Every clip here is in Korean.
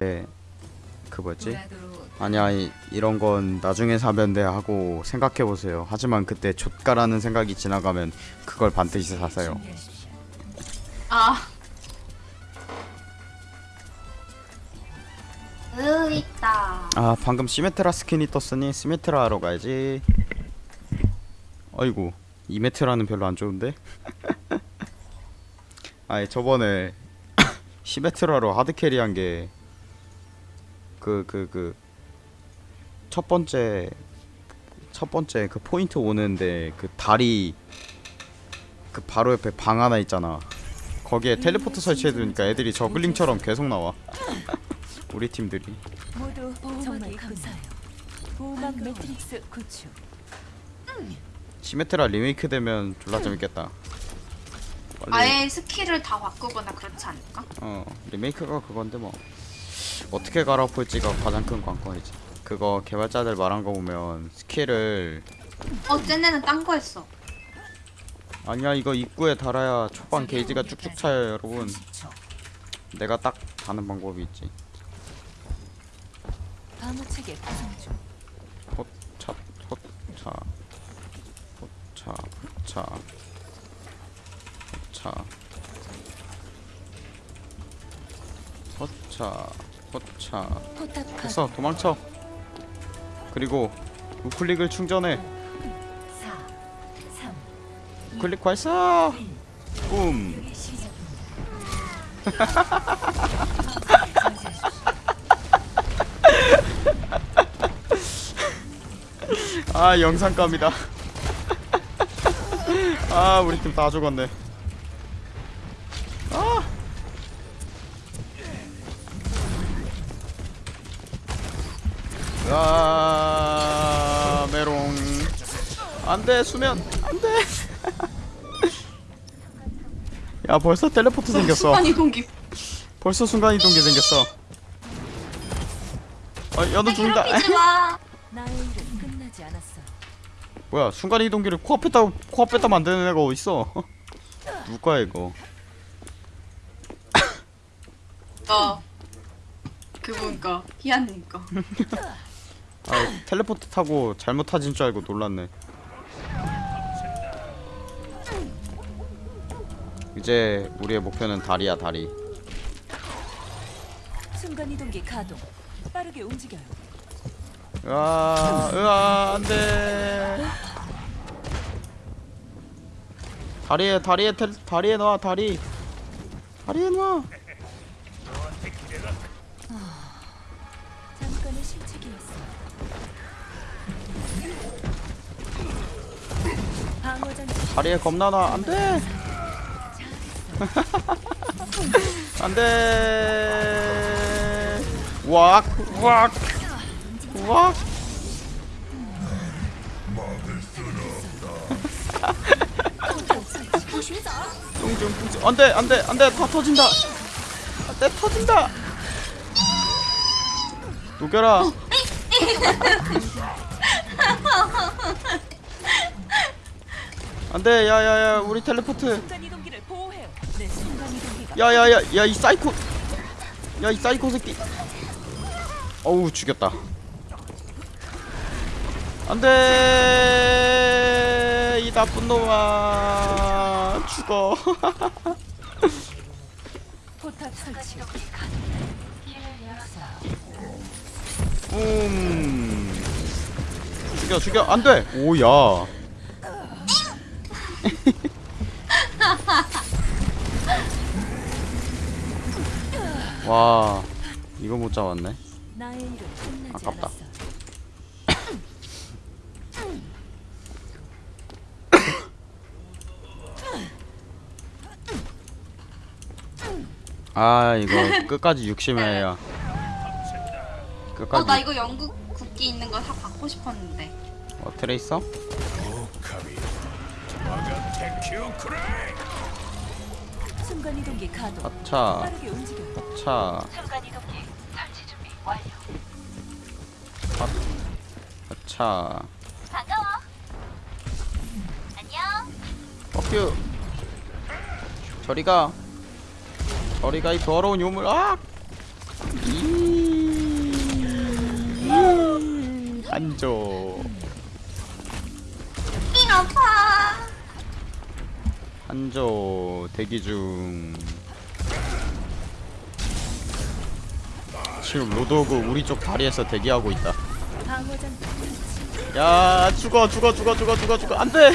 네, 그 뭐지? 아니야 이, 이런 건 나중에 사면 돼 하고 생각해 보세요. 하지만 그때 좆가라는 생각이 지나가면 그걸 반드시 사세요. 아. 으 있다. 아 방금 시메트라 스킨이 떴으니 시메트라 하러 가야지. 아이고 이메트라는 별로 안 좋은데? 아니 저번에 시메트라로 hard carry 한 게 그 그 그 첫 번째 첫 번째 그 포인트 오는데 그 다리 그 바로 옆에 방 하나 있잖아. 거기에 텔레포트 설치해두니까 애들이 저글링처럼 계속 나와. 우리 팀들이. 모두 정말 감사해요. 보호막 매트릭스 구축. 시메트라 리메이크 되면 졸라 재밌겠다. 빨리 아예 스킬을 다 바꾸거나 그렇지 않을까? 어 리메이크가 그건데 뭐 어떻게 갈아엎을지가 가장 큰 관건이지. 그거 개발자들 말한 거 보면 스킬을 어 쟤네는 딴 거 했어. 아니야 이거 입구에 달아야 초반 게이지가 쭉쭉 차요 여러분. 내가 딱 다는 방법이 있지. 방어체계 구성 중. 호차 호차 호차 호차 호차 호차 가 됐어 도망쳐. 그리고 우클릭을 충전해. 4 3 우클릭 발사 뿜. 아 영상감이다. 아 우리 팀 다 죽었네 아, 메롱 안돼 수면 안돼 야 벌써 텔레포트 생겼어 순간 이동기. 벌써 순간이동기 생겼어 아 야너 죽는다 않았어. 뭐야 순간이동기를 코앞에다 코앞에다 만드는 애가 어딨어 누가 이거 어. 그분 거. 희한님 거. 아 텔레포트 타고 잘못 타진 줄 알고 놀랐네. 이제 우리의 목표는 다리야 다리. 순간 이동기 가동. 빠르게 움직여요. 으아 으아 안돼. 다리에 다리에 텔, 다리에 놔 다리. 다리에 놔 실책이었어. 방어 장치 다리에 겁나 놔 안돼. 안돼. 왁 왁, 왁. 뚱뚱 뚱뚱. 안돼 안돼 안돼. 다 터진다. 안돼 터진다 녹여라. 안돼. 야야야 우리 텔레포트. 야야야 야 이 사이코. 야 이 사이코 새끼. 어우 죽였다. 안돼. 이 나쁜 놈아. 죽어. 포탑 설치. 음. 죽여 죽여. 안돼. 오야. 와. 이거 못 잡았네. 아깝다. 아 이거 끝까지 욕심해야 끝까지 어 나 이거 영국 국기 있는 거 다 받고 싶었는데. 어 트레이서? 순간 이동기 가동. 아차. 아차 순간 이동기 설치 준비 완료. 아차 반가워. 안녕. 뻑큐 저리가 저리가 이 더러운 요물 아! 이 한조 잉 아파. 한조 대기 중 지금 로드오그 우리 쪽 다리에서 대기하고 있다. 야 죽어 죽어 죽어 죽어 죽어 죽어 안돼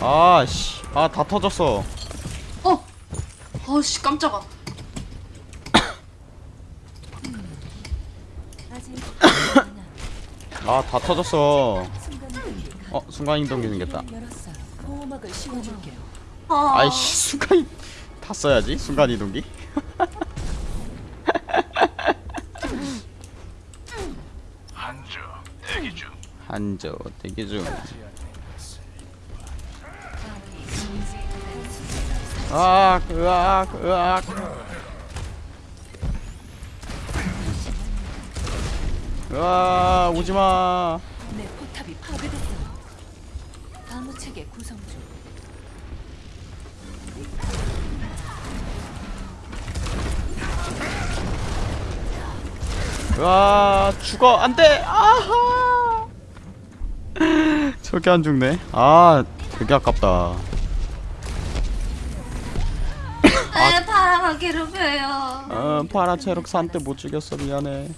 아씨 아 다 터졌어 어. 어씨 깜짝아. 아직 하나. 아 다 터졌어. 어 순간이동기 생겼다. 아이씨 순간 다 써야지 순간이동기 한조 대기 중. 한조 대기 중 으악 으악 으악 으악 오지마. 내 포탑이 파괴됐어요. 방어 체계 구성 중. 으아 죽어. 안돼. 아하. 저게 안 죽네. 아 되게 아깝다. 에 파라가 괴롭혀요. 어 파라 체력 산때 못 죽였어. 미안해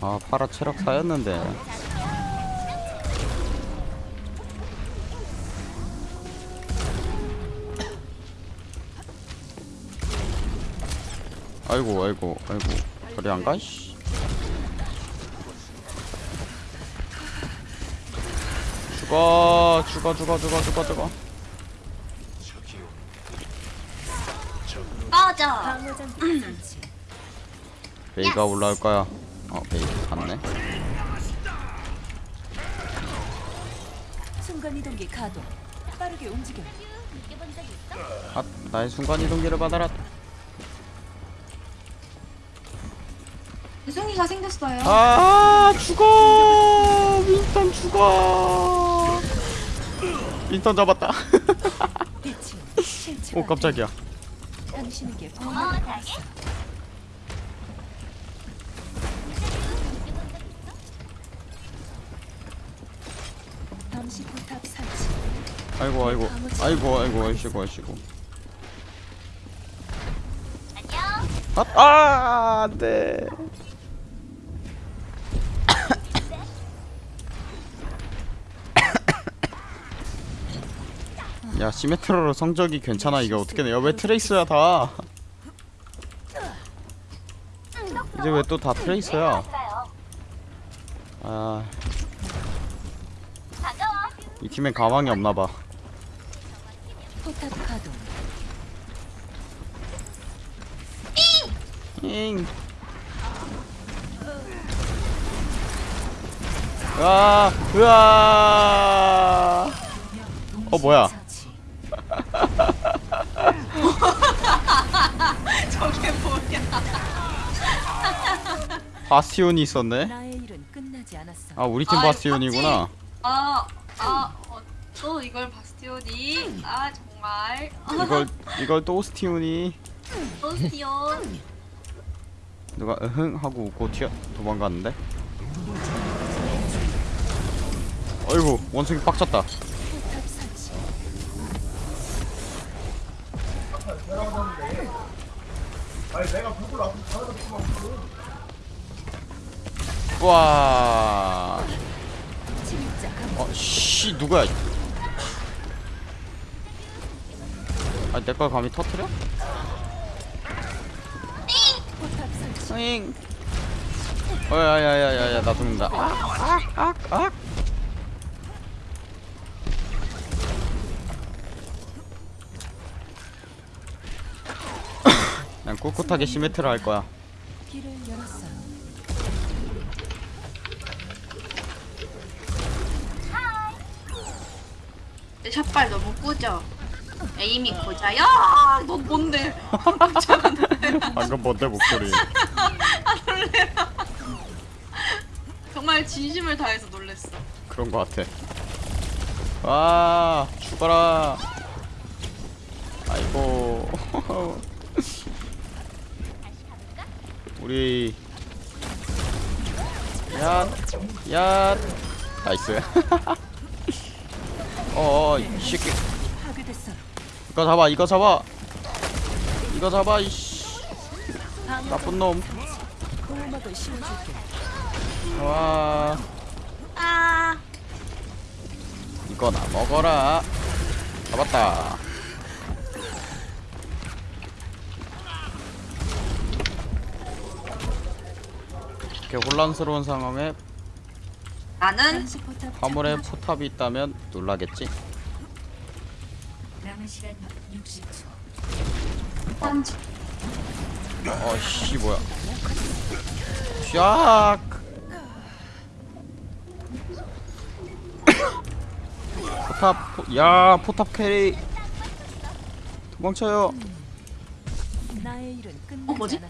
아 파라 체력 사였는데. 아이고 아이고 아이고. 저리 안가 씨. 죽어 죽어 죽어 죽어 죽어 죽어. 꺼져. 베이가 올라올 거야 어 베이 갔네 순간이동기 가동. 빠르게 움직여. 아 나의 순간이동기를 받아라 유승이가 생겼어요. 아 죽어 윈스턴 죽어 윈스턴 잡았다. 오 깜짝이야 당신에게 보호막을 걸었어. 감시 포탑 설치. 아이고 아이고. 아이고 아이고 아이고 아이고 아, 아 안돼. 야 시메트로로 성적이 괜찮아. 이게 어떻게 돼? 야왜 트레이스야 다? 이제 왜 또 다 트레이스야? 아 이 팀엔 가망이 없나봐 포탑 가동. 잉. 으아, 으아. 어, 뭐야? 저게 뭐야? 바스티온이 있었네. 아, 우리 팀 아, 바스티온이구나. 아, 아, 어, 또 이걸 바스티온이. 아, 정말. 이걸 이걸 또 스티온이 바스티온. 누가 으흥 하고 웃고 튀어 도망갔는데. 어이구, 원숭이 빡쳤다. 와. 어, 씨, 누구야? 아, 내 걸 감히 터트려? 포탑 설치. 잉. 어 야 야 야 야 야 나 죽는다. 아, 아, 아, 아. 그냥 꿋꿋하게 시메트를 할 거야. 길을 열었어 내 샷발 너무 꾸져. 에이미 고자. 야, 너 뭔데? 방금 뭔데 목소리? 놀래라. 정말 진심을 다해서 놀랬어. 그런 거 같아. 와 죽어라. 아이고. 야 나이스 어어 이 새끼. 이거 잡아 이거 잡아. 이거 잡아 이씨. 나쁜 놈. 와 아. 이거나 먹어라. 잡았다. 이렇게 혼란스러운 상황에 나는 화물에. 포탑이 있다면 놀라겠지 남은 시간 60초. 던지 어씨 뭐야 샥 포탑 포, 야 포탑 carry 도망쳐요 어, 뭐지?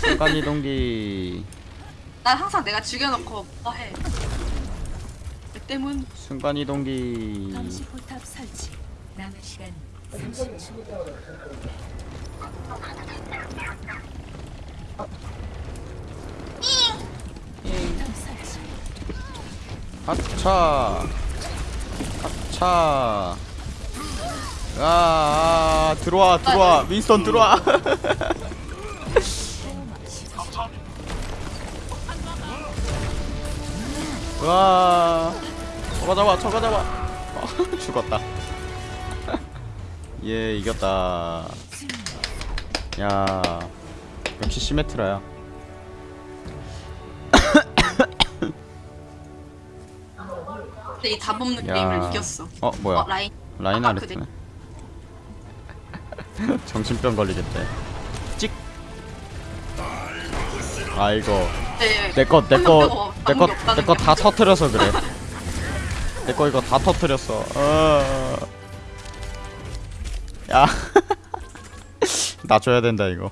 순간이동기 난 항상 내가 죽여놓고 뭐해. 내 때문. 순간 이동기. 감시 포탑 설치. 남은 시간 30초. 포탑 설치. 하차. 하차. 아, 아 들어와 들어와. 윈스턴 들어와 와. 저거 잡아 저거 잡아. 어, 죽었다. 예 이겼다. 야 역시 시메트라야. 근데 이 다범는 야. 게임을 이겼어. 어 뭐야? 어 라인. 라인 아, 아레스네 정신병 걸리겠대. 찍. 아이고 네, 내거 내거 내거 내거 게. 다 터트려서 그래. 내 거 이거 다 터트렸어. 어. 야. 나 줘야 된다 이거